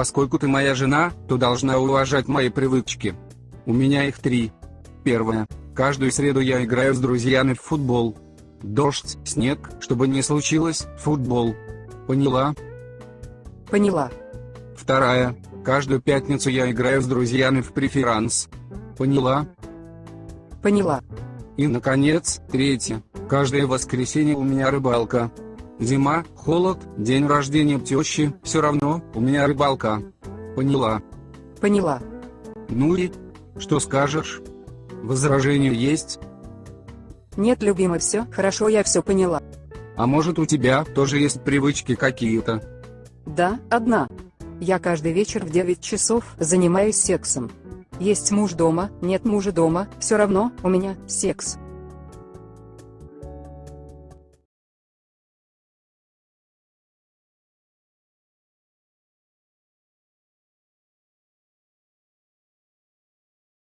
Поскольку ты моя жена, то должна уважать мои привычки. У меня их три. Первое. Каждую среду я играю с друзьями в футбол. Дождь, снег, чтобы не случилось, футбол. Поняла? Поняла. Вторая. Каждую пятницу я играю с друзьями в преферанс. Поняла? Поняла. И наконец, третье. Каждое воскресенье у меня рыбалка. Зима, холод, день рождения тещи, все равно, у меня рыбалка. Поняла? Поняла. Ну и? Что скажешь? Возражения есть? Нет, любимый, все, хорошо, я все поняла. А может у тебя тоже есть привычки какие-то? Да, одна. Я каждый вечер в 9 часов занимаюсь сексом. Есть муж дома, нет мужа дома, все равно, у меня секс.